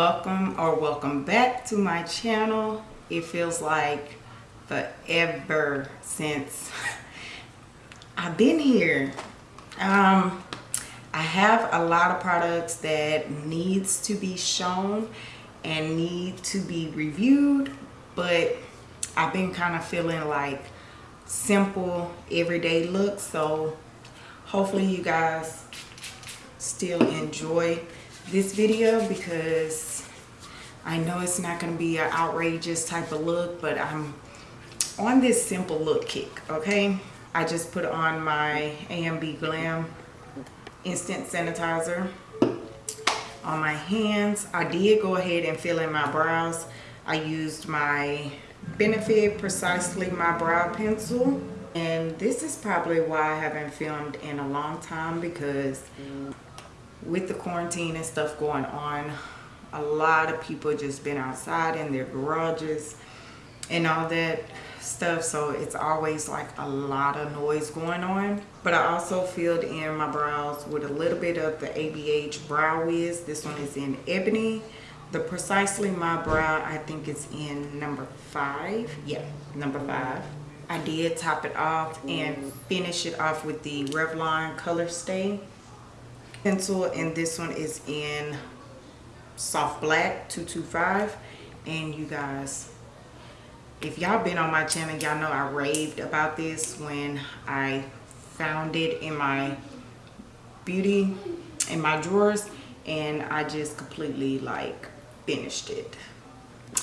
welcome or welcome back to my channel. It feels like forever since I've been here. Um I have a lot of products that needs to be shown and need to be reviewed but I've been kind of feeling like simple everyday looks so hopefully you guys still enjoy this video because I know it's not going to be an outrageous type of look but I'm on this simple look kick okay? I just put on my AMB Glam instant sanitizer on my hands. I did go ahead and fill in my brows. I used my Benefit Precisely My Brow Pencil. And this is probably why I haven't filmed in a long time because with the quarantine and stuff going on, a lot of people just been outside in their garages and all that stuff so it's always like a lot of noise going on. But i also filled in my brows with a little bit of the abh brow wiz. This one is in ebony. The precisely my brow i think it's in number five. Yeah number five. I did top it off and finish it off with the revlon color stay pencil and this one is in soft black 225 and you guys if y'all been on my channel y'all know i raved about this when i found it in my beauty in my drawers and i just completely like finished it.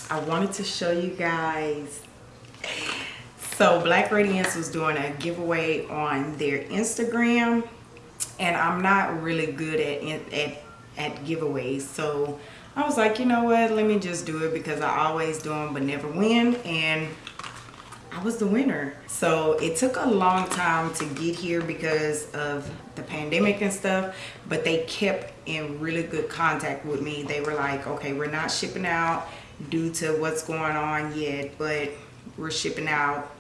I wanted to show you guys. So black radiance was doing a giveaway on their instagram and i'm not really good at at at giveaways so i was like you know what let me just do it because i always do them but never win and I was the winner. So it took a long time to get here because of the pandemic and stuff, but they kept in really good contact with me. They were like, okay, we're not shipping out due to what's going on yet, but we're shipping out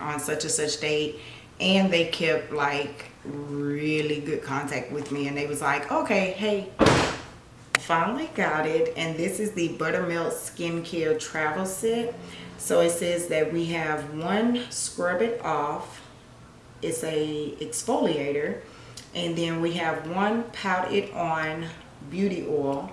on such and such date. And they kept like really good contact with me and they was like, okay, hey, finally got it. And this is the Buttermilk Skincare Travel Set so it says that we have one scrub it off. It's a exfoliator. And then we have one pout it on beauty oil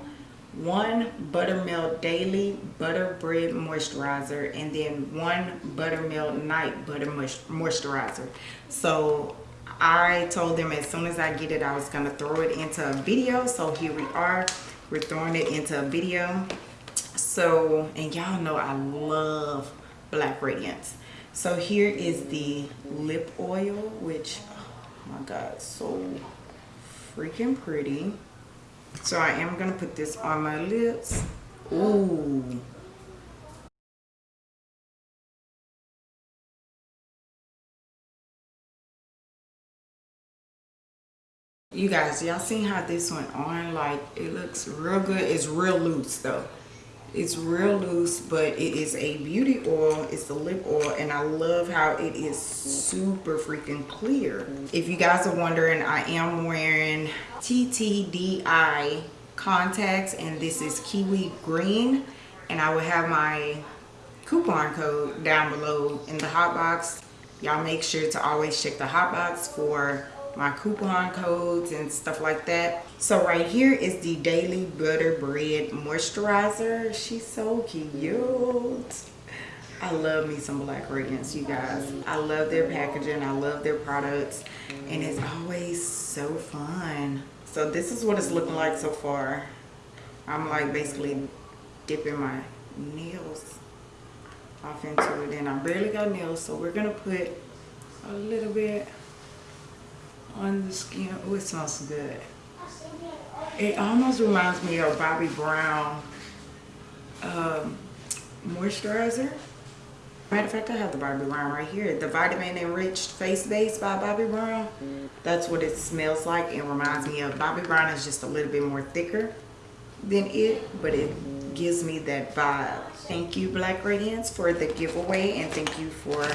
one buttermilk daily butter bread moisturizer and then one buttermilk night butter moisturizer so i told them as soon as i get it i was going to throw it into a video so here we are we're throwing it into a video. So and y'all know i love black radiance. So here is the lip oil which oh my god so freaking pretty. So i am gonna put this on my lips. Ooh. You guys y'all seen how this went on? Like it looks real good. It's real loose though. It's real loose but it is a beauty oil. It's the lip oil and i love how it is super freaking clear. If you guys are wondering i am wearing TTDeye contacts and this is kiwi green and i will have my coupon code down below in the hot box. Y'all make sure to always check the hot box for my coupon codes and stuff like that. So right here is the daily butter bread moisturizer. She's so cute. I love me some black radiance you guys. I love their packaging. I love their products. And it's always so fun. So this is what it's looking like so far. I'm like basically dipping my nails off into it and i barely got nails so we're gonna put a little bit on the skin. Oh, it smells good. It almost reminds me of Bobbi Brown um, moisturizer. Matter of fact, I have the Bobbi Brown right here. The Vitamin Enriched Face Base by Bobbi Brown. That's what it smells like and reminds me of. Bobbi Brown is just a little bit more thicker than it, but it gives me that vibe. Thank you, Black Radiance, for the giveaway and thank you for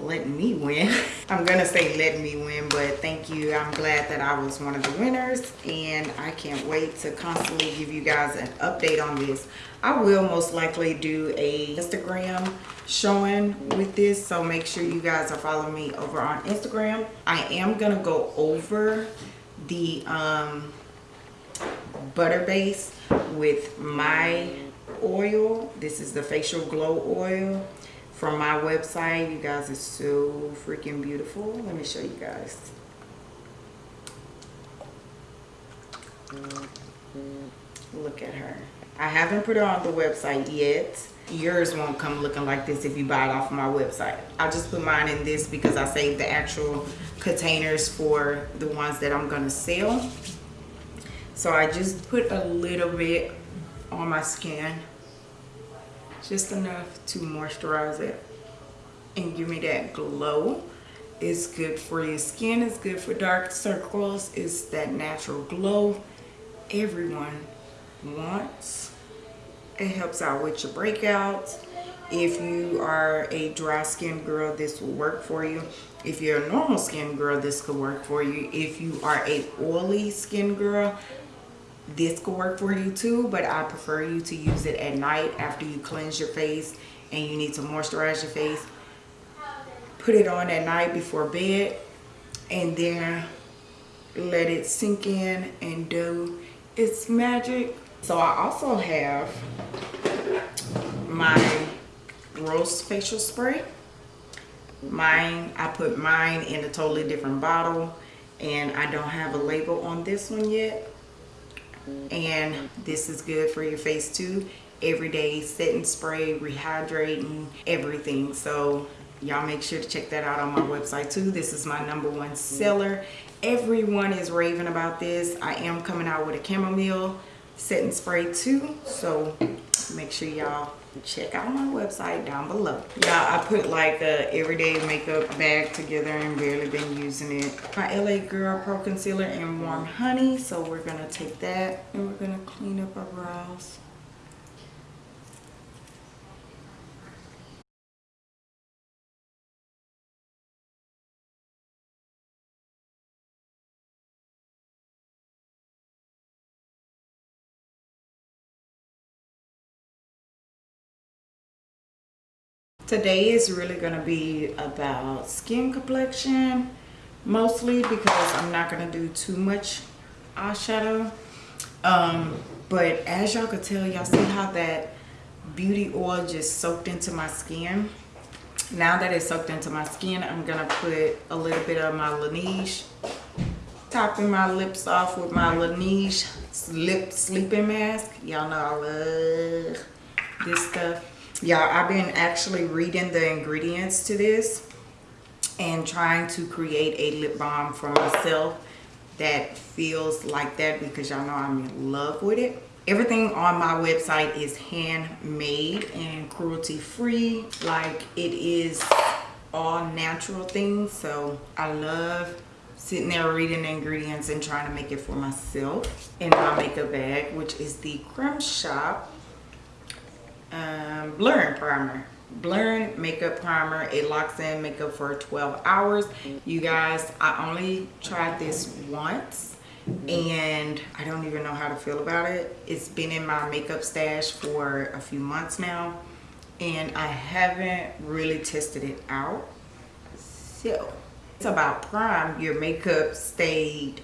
letting me win. I'm gonna say letting me win, but thank you. I'm glad that I was one of the winners and I can't wait to constantly give you guys an update on this. I will most likely do a Instagram showing with this, so make sure you guys are following me over on Instagram. I am gonna go over the um, butter base with my oil. This is the facial glow oil from my website. You guys are so freaking beautiful. Let me show you guys. Look at her. I haven't put her on the website yet. Yours won't come looking like this if you buy it off my website. I just put mine in this because I saved the actual containers for the ones that I'm gonna sell. So I just put a little bit on my skin just enough to moisturize it and give me that glow it's good for your skin it's good for dark circles it's that natural glow. Everyone wants. It helps out with your breakouts. If you are a dry skin girl this will work for you. If you're a normal skin girl this could work for you. If you are a oily skin girl this could work for you too but i prefer you to use it at night after you cleanse your face and you need to moisturize your face. Put it on at night before bed and then let it sink in and do its magic. So i also have my rose facial spray. Mine i put mine in a totally different bottle and i don't have a label on this one yet and this is good for your face too. Everyday setting spray rehydrating everything. So y'all make sure to check that out on my website too. This is my number one seller. Everyone is raving about this. I am coming out with a chamomile setting spray too. So make sure y'all check out my website down below. Yeah i put like a everyday makeup bag together and barely been using it. My la girl pro concealer in warm honey so we're gonna take that and we're gonna clean up our brows today is really going to be about skin complexion mostly because i'm not going to do too much eyeshadow. Um, but as y'all could tell y'all see how that beauty oil just soaked into my skin? Now that it's soaked into my skin i'm gonna put a little bit of my laneige topping my lips off with my laneige lip sleeping mask. Y'all know i love this stuff y'all i've been actually reading the ingredients to this and trying to create a lip balm for myself that feels like that because y'all know i'm in love with it. Everything on my website is handmade and cruelty free like it is all natural things so i love sitting there reading the ingredients and trying to make it for myself in my makeup bag which is the creme shop um, blurring primer. Blurring makeup primer. It locks in makeup for 12 hours. You guys i only tried this once and i don't even know how to feel about it. It's been in my makeup stash for a few months now and i haven't really tested it out. So it's about prime. Your makeup stayed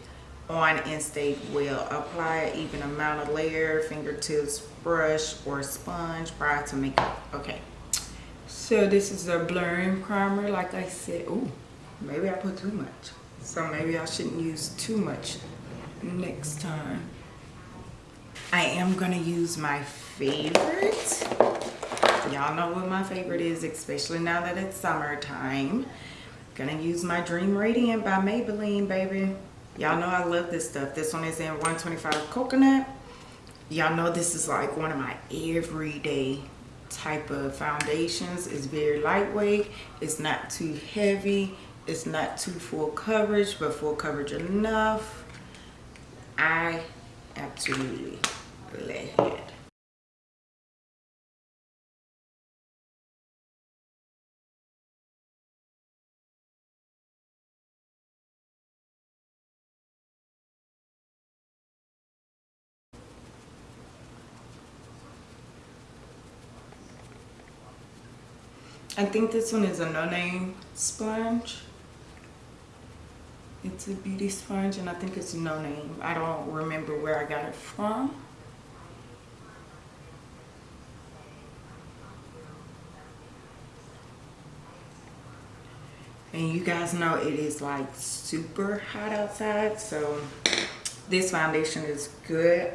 on and stayed well. Apply even amount of layer fingertips brush or sponge prior to makeup. Okay. So this is a blurring primer like i said. Oh maybe i put too much. So maybe i shouldn't use too much next time. I am gonna use my favorite. Y'all know what my favorite is especially now that it's summertime. Gonna use my dream radiant by maybelline baby y'all know i love this stuff. This one is in 125 coconut. Y'all know this is like one of my everyday type of foundations. It's very lightweight. It's not too heavy. It's not too full coverage but full coverage enough. I absolutely love it I think this one is a no-name sponge. It's a beauty sponge and I think it's no name. I don't remember where I got it from. And you guys know it is like super hot outside. So this foundation is good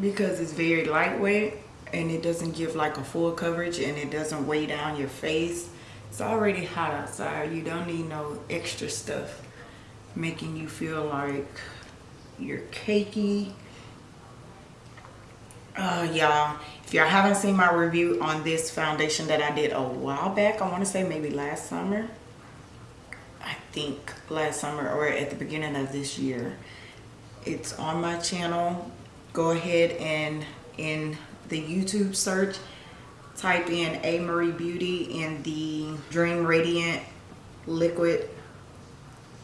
because it's very lightweight and it doesn't give like a full coverage and it doesn't weigh down your face. It's already hot outside. You don't need no extra stuff making you feel like you're cakey. Uh, y'all, if y'all haven't seen my review on this foundation that I did a while back, I want to say maybe last summer. I think last summer or at the beginning of this year. It's on my channel. Go ahead and in the YouTube search, type in A. Marie Beauty and the Dream Radiant Liquid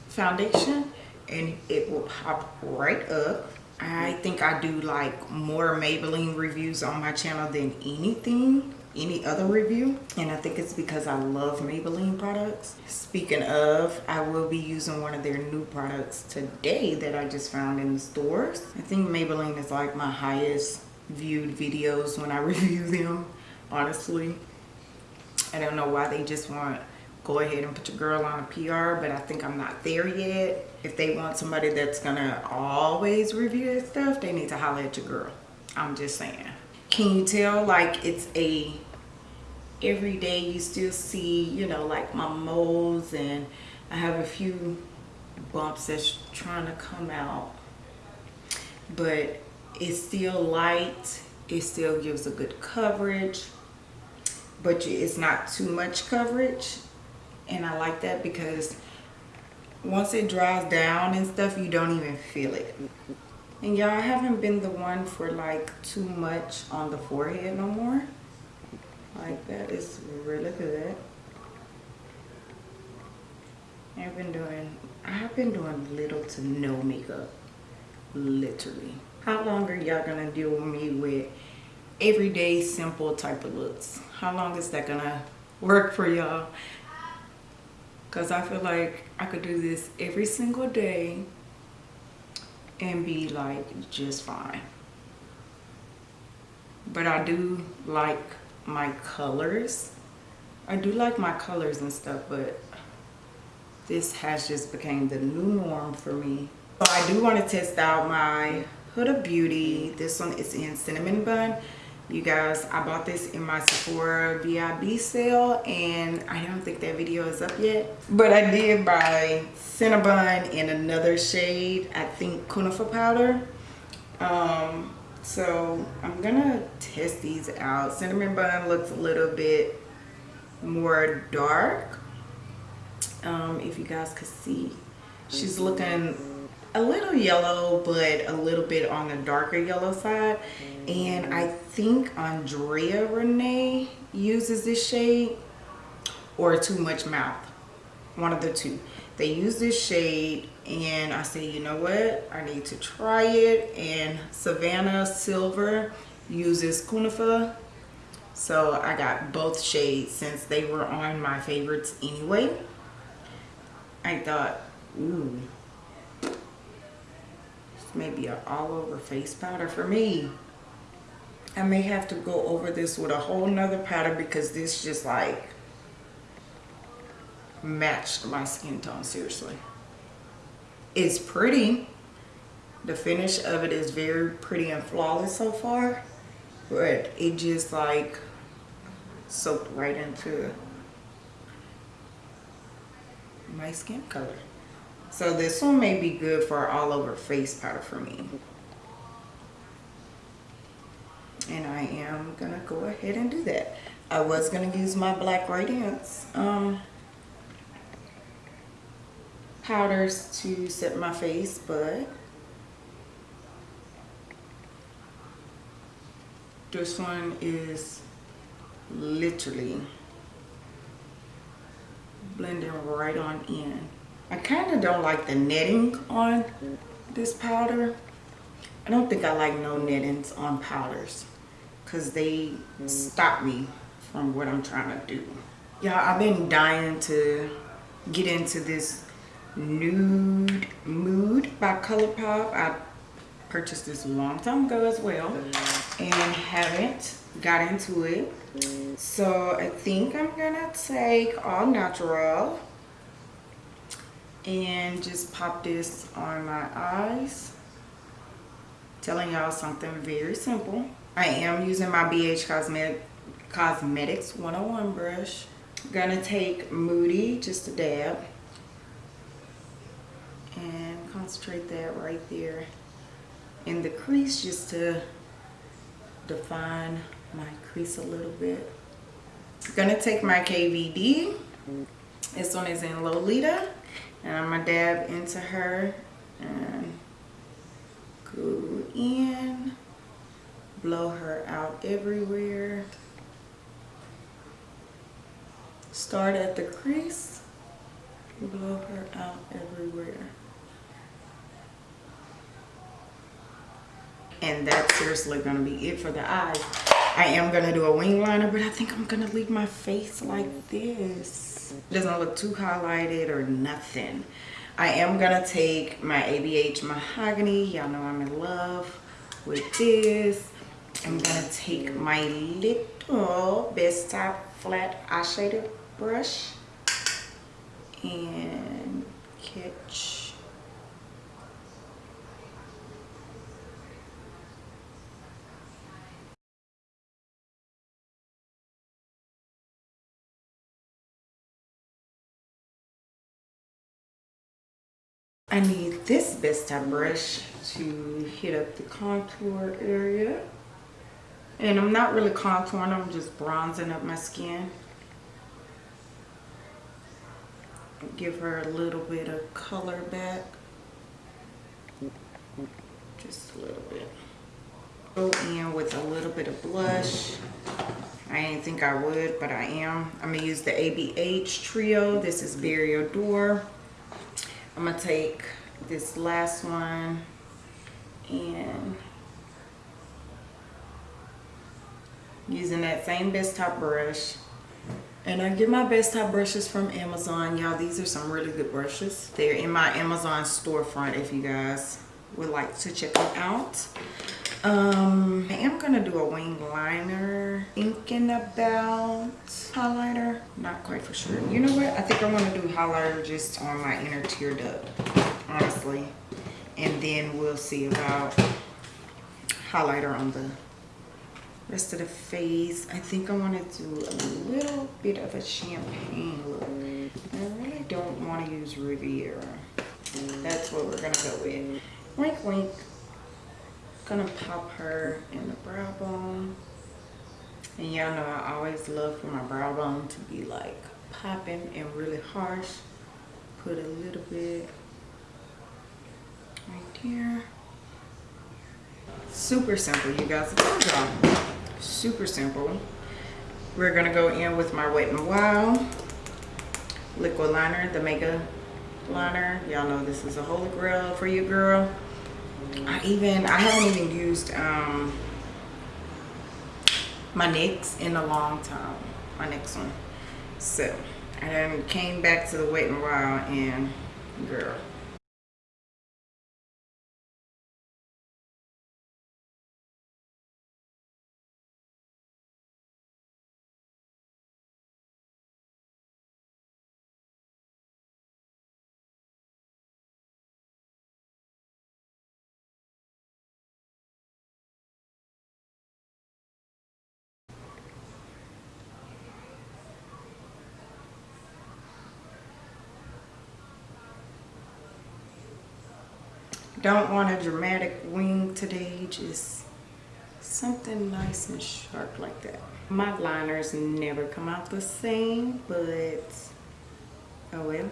Foundation and it will pop right up. I think I do like more Maybelline reviews on my channel than anything any other review and I think it's because I love Maybelline products. Speaking of, I will be using one of their new products today that I just found in the stores. I think Maybelline is like my highest viewed videos when I review them, honestly. I don't know why they just want go ahead and put your girl on a PR, but I think I'm not there yet. If they want somebody that's gonna always review their stuff, they need to holler at your girl. I'm just saying can you tell like it's a every day you still see you know like my moles and I have a few bumps that's trying to come out but it's still light it still gives a good coverage but it's not too much coverage and I like that because once it dries down and stuff you don't even feel it and y'all, I haven't been the one for like too much on the forehead no more. Like that is really good. I've been doing, I've been doing little to no makeup, literally. How long are y'all gonna deal with me with everyday simple type of looks? How long is that gonna work for y'all? Cause I feel like I could do this every single day and be like just fine but I do like my colors I do like my colors and stuff but this has just became the new norm for me so I do want to test out my Huda Beauty this one is in cinnamon bun. You guys i bought this in my sephora vib sale and i don't think that video is up yet but i did buy cinnabon in another shade i think Kunafa powder. Um, so i'm gonna test these out. Cinnamon bun looks a little bit more dark um, if you guys could see. She's looking a little yellow but a little bit on the darker yellow side. And I mm. think Andrea Renee uses this shade or Too Much Mouth. One of the two. They use this shade and I say you know what? I need to try it. And Savannah Silver uses Kunafa so I got both shades since they were on my favorites anyway. I thought ooh maybe an all over face powder. For me I may have to go over this with a whole nother powder because this just like matched my skin tone seriously. It's pretty. The finish of it is very pretty and flawless so far but it just like soaked right into my skin color so this one may be good for all over face powder for me. And I am going to go ahead and do that. I was going to use my Black Radiance um, powders to set my face, but this one is literally blending right on in. I kind of don't like the netting on this powder. I don't think I like no nettings on powders because they stop me from what I'm trying to do. Yeah, I've been dying to get into this nude mood by ColourPop. I purchased this a long time ago as well and haven't got into it. So I think I'm gonna take all natural and just pop this on my eyes. Telling y'all something very simple. I am using my BH Cosmetic, Cosmetics 101 brush. Gonna take Moody, just a dab. And concentrate that right there in the crease just to define my crease a little bit. Gonna take my KVD. This one is in Lolita. And I'm gonna dab into her and go in, blow her out everywhere. Start at the crease, blow her out everywhere. And that's seriously gonna be it for the eyes. I am gonna do a wing liner, but I think I'm gonna leave my face like this. It doesn't look too highlighted or nothing. I am gonna take my ABH Mahogany. Y'all know I'm in love with this. I'm gonna take my little Best Top Flat Eyeshadow brush and catch I need this Best Top brush to hit up the contour area. And I'm not really contouring, I'm just bronzing up my skin. Give her a little bit of color back. Just a little bit. Go in with a little bit of blush. I didn't think I would, but I am. I'm gonna use the ABH Trio. This is Berry Adore. I'm gonna take this last one and using that same Best Top brush. And I get my Best Top brushes from Amazon. Y'all these are some really good brushes. They're in my Amazon storefront if you guys would like to check them out um i am gonna do a wing liner thinking about highlighter? Not quite for sure. You know what? I think i want to do highlighter just on my inner tear duct honestly. And then we'll see about highlighter on the rest of the face. I think i want to do a little bit of a champagne look. I really don't want to use riviera. That's what we're gonna go with. Wink wink gonna pop her in the brow bone. And y'all know I always love for my brow bone to be like popping and really harsh. Put a little bit right here super simple you guys. Super simple. We're gonna go in with my wet and wild liquid liner the mega liner. Y'all know this is a holy grail for you girl I even I haven't even used um my NYX in a long time my next one. So I then came back to the wet and wild and girl don't want a dramatic wing today just something nice and sharp like that. My liners never come out the same but oh well.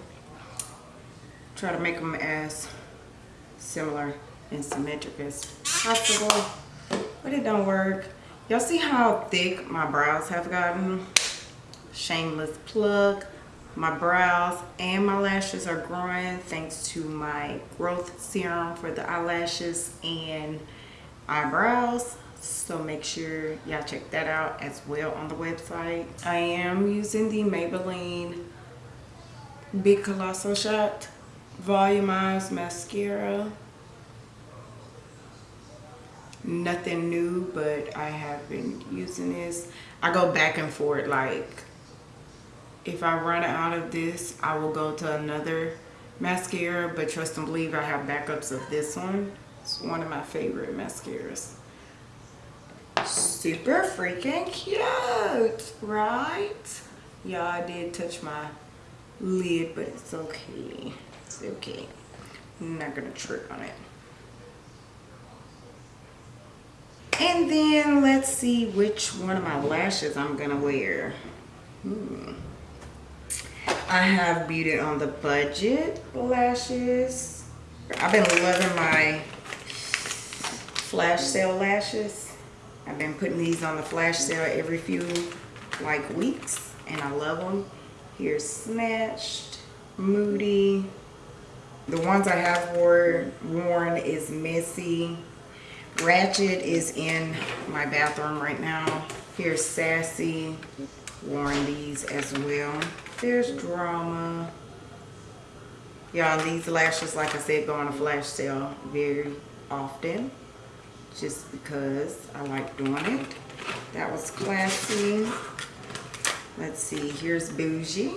Try to make them as similar and symmetric as possible but it don't work. Y'all see how thick my brows have gotten? Shameless plug my brows and my lashes are growing thanks to my growth serum for the eyelashes and eyebrows So make sure y'all check that out as well on the website. I am using the Maybelline Big Colossal Shot Volumized Mascara. Nothing new, but I have been using this. I go back and forth like if I run out of this, I will go to another mascara, but trust and believe I have backups of this one. It's one of my favorite mascaras. Super freaking cute, right? Yeah, I did touch my lid, but it's okay. It's okay. I'm not gonna trip on it. And then let's see which one of my lashes I'm gonna wear. Hmm. I have Beauty on the Budget lashes. I've been loving my flash sale lashes. I've been putting these on the flash sale every few like weeks and I love them. Here's Snatched, Moody. The ones I have wore, worn is Messy. Ratchet is in my bathroom right now. Here's Sassy, worn these as well. There's drama. Y'all, these lashes, like I said, go on a flash sale very often. Just because I like doing it. That was classy. Let's see, here's Bougie.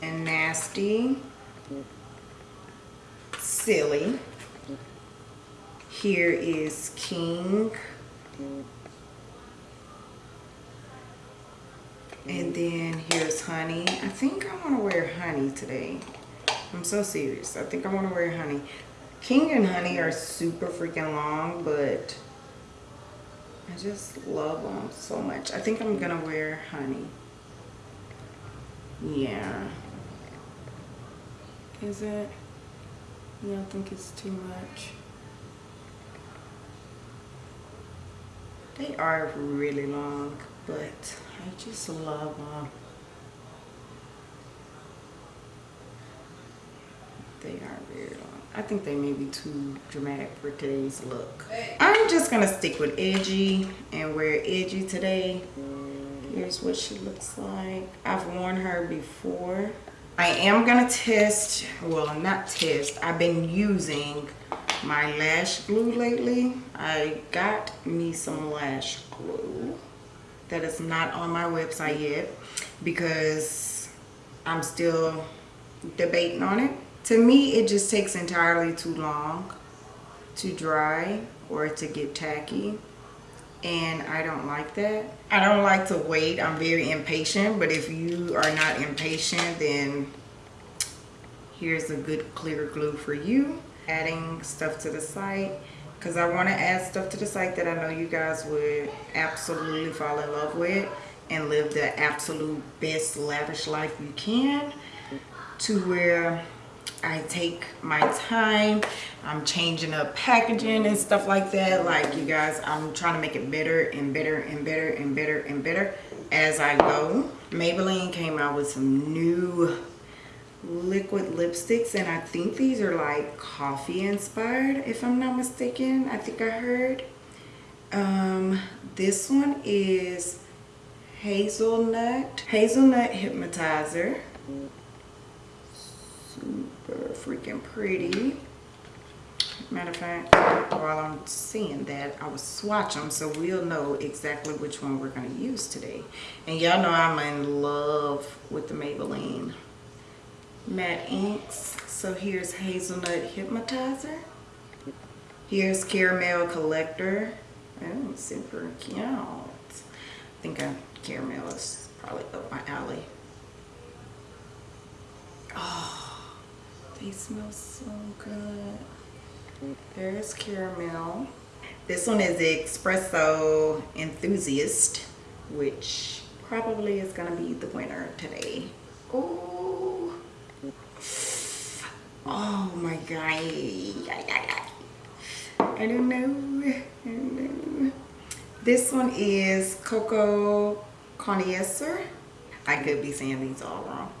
And Nasty. Silly. Here is King. And then here's honey. I think I want to wear honey today. I'm so serious. I think I want to wear honey. King and honey are super freaking long, but I just love them so much. I think I'm going to wear honey. Yeah. Is it? Yeah, I think it's too much. They are really long, but I just love them. They are very long. I think they may be too dramatic for today's look. I'm just gonna stick with edgy and wear edgy today. Here's what she looks like. I've worn her before. I am gonna test, well not test, I've been using my lash glue lately. I got me some lash glue that is not on my website yet because I'm still debating on it. To me, it just takes entirely too long to dry or to get tacky and I don't like that. I don't like to wait. I'm very impatient, but if you are not impatient, then here's a good clear glue for you. Adding stuff to the site because I want to add stuff to the site that I know you guys would absolutely fall in love with and live the absolute best lavish life you can to where I take my time I'm changing up packaging and stuff like that. Like you guys I'm trying to make it better and better and better and better and better as I go. Maybelline came out with some new liquid lipsticks and I think these are like coffee inspired if I'm not mistaken I think I heard. Um, this one is hazelnut hazelnut hypnotizer. Super freaking pretty. Matter of fact while I'm seeing that I will swatch them so we'll know exactly which one we're going to use today. And y'all know I'm in love with the Maybelline matte inks. So here's Hazelnut Hypnotizer. Here's Caramel Collector. Oh, super cute. I think I, caramel is probably up my alley. Oh, they smell so good. There's caramel. This one is the Espresso Enthusiast, which probably is going to be the winner today. Oh, Oh my god. I don't know. I don't know. This one is Cocoa Connoisseur. I could be saying these all wrong.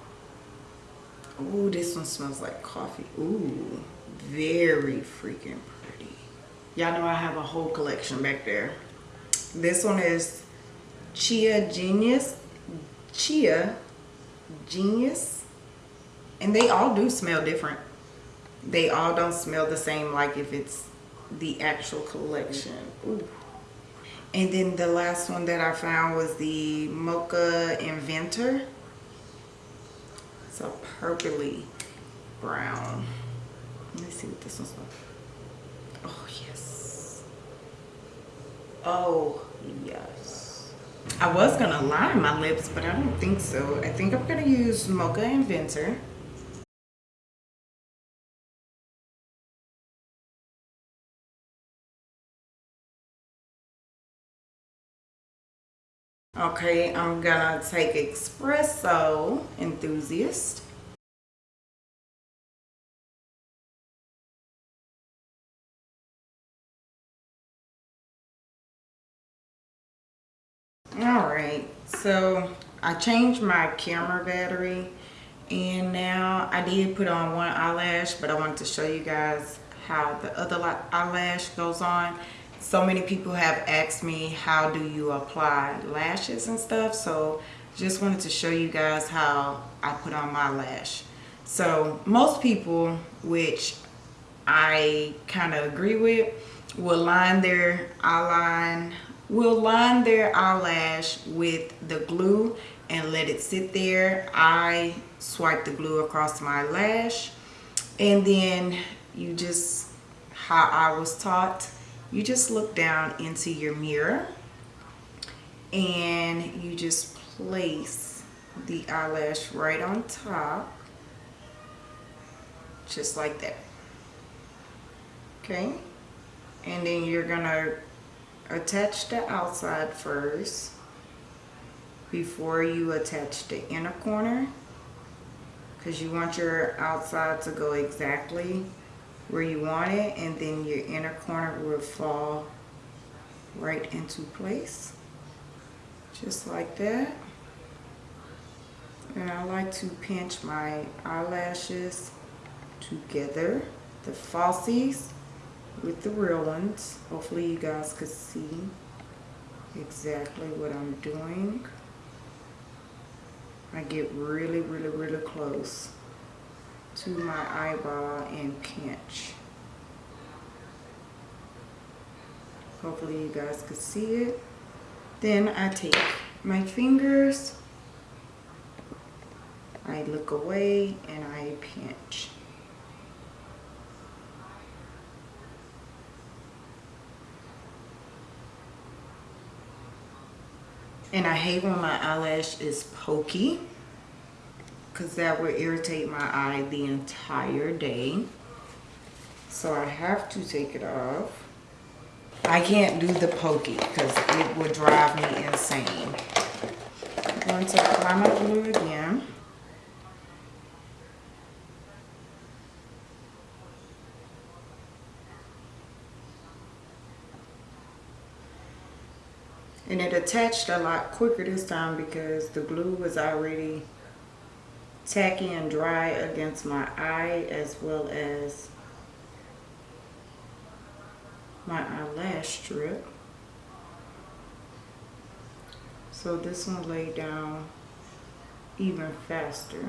Ooh, this one smells like coffee. Ooh, very freaking pretty. Y'all know I have a whole collection back there. This one is Chia Genius. Chia Genius. And they all do smell different. They all don't smell the same like if it's the actual collection. Ooh. And then the last one that I found was the Mocha Inventor. It's a purpley brown. Let me see what this one's like. Oh, yes. Oh, yes. I was going to line my lips, but I don't think so. I think I'm going to use Mocha Inventor. Okay, I'm gonna take Espresso Enthusiast. All right, so I changed my camera battery and now I did put on one eyelash, but I wanted to show you guys how the other eyelash goes on so many people have asked me how do you apply lashes and stuff? So just wanted to show you guys how I put on my lash. So most people which I kind of agree with will line their eyeline will line their eyelash with the glue and let it sit there. I swipe the glue across my lash and then you just how I was taught you just look down into your mirror and you just place the eyelash right on top just like that. Okay? And then you're gonna attach the outside first before you attach the inner corner because you want your outside to go exactly where you want it and then your inner corner will fall right into place just like that. And I like to pinch my eyelashes together the falsies with the real ones. Hopefully you guys could see exactly what I'm doing. I get really really really close to my eyeball and pinch. Hopefully you guys could see it. Then I take my fingers, I look away and I pinch. And I hate when my eyelash is pokey because that will irritate my eye the entire day. So I have to take it off. I can't do the pokey because it would drive me insane. I'm going to apply my glue again. And it attached a lot quicker this time because the glue was already tacky and dry against my eye as well as my eyelash strip. So this one laid down even faster.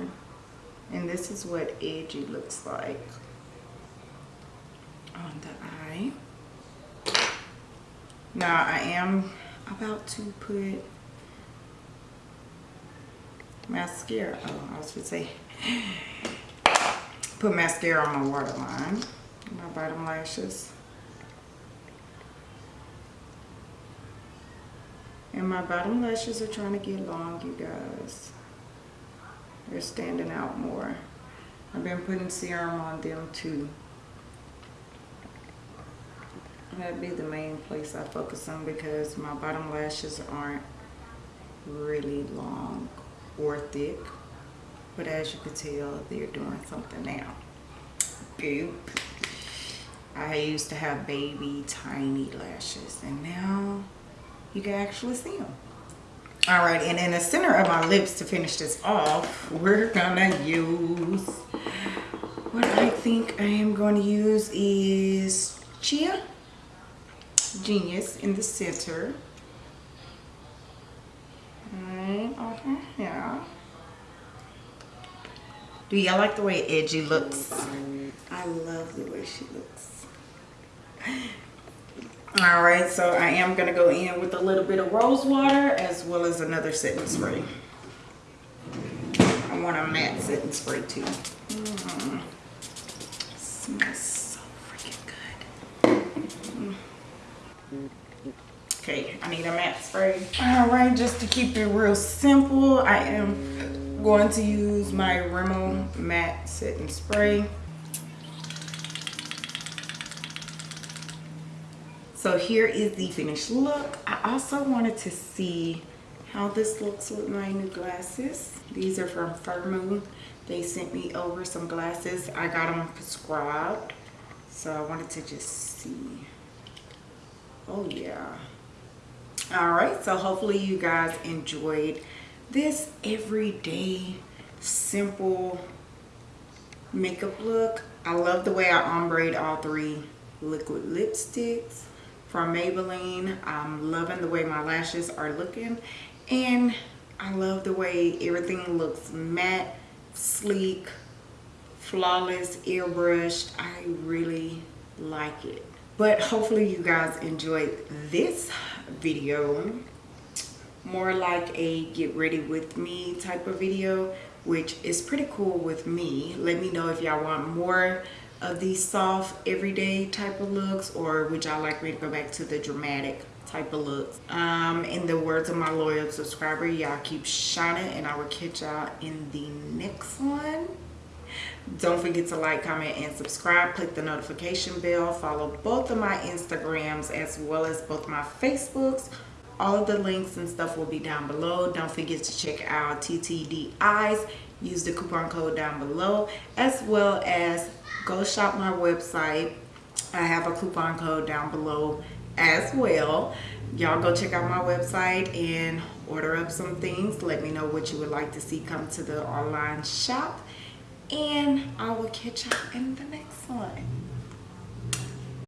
And this is what edgy looks like on the eye. Now I am about to put mascara. Oh, I was going to say, put mascara on my waterline, my bottom lashes. And my bottom lashes are trying to get long, you guys. They're standing out more. I've been putting serum on them too. That'd be the main place I focus on because my bottom lashes aren't really long or thick. But as you can tell, they're doing something now. Goop. I used to have baby tiny lashes and now you can actually see them. All right, and in the center of my lips to finish this off, we're gonna use, what I think I am going to use is Chia. Genius in the center. Right over here. Do y'all like the way Edgy looks? I love the way she looks. All right, so I am gonna go in with a little bit of rose water as well as another setting spray. I want a matte setting spray too. Mm. Smells so freaking good. Mm. Okay, I need a matte spray. All right, just to keep it real simple, I am going to use my Rimmel matte setting spray. So here is the finished look. I also wanted to see how this looks with my new glasses. These are from Firmoo. They sent me over some glasses. I got them prescribed. So I wanted to just see. Oh yeah. All right, so hopefully you guys enjoyed this everyday, simple makeup look. I love the way I ombre all three liquid lipsticks from Maybelline. I'm loving the way my lashes are looking and I love the way everything looks matte, sleek, flawless, airbrushed. I really like it. But hopefully you guys enjoyed this video. More like a get ready with me type of video, which is pretty cool with me. Let me know if y'all want more of these soft everyday type of looks or would y'all like me to go back to the dramatic type of looks um in the words of my loyal subscriber y'all keep shining and i will catch y'all in the next one don't forget to like comment and subscribe. Click the notification bell. Follow both of my instagrams as well as both my facebooks. All of the links and stuff will be down below. Don't forget to check out ttd eyes use the coupon code down below. As well as go shop my website. I have a coupon code down below as well. Y'all go check out my website and order up some things. Let me know what you would like to see come to the online shop and i will catch y'all in the next one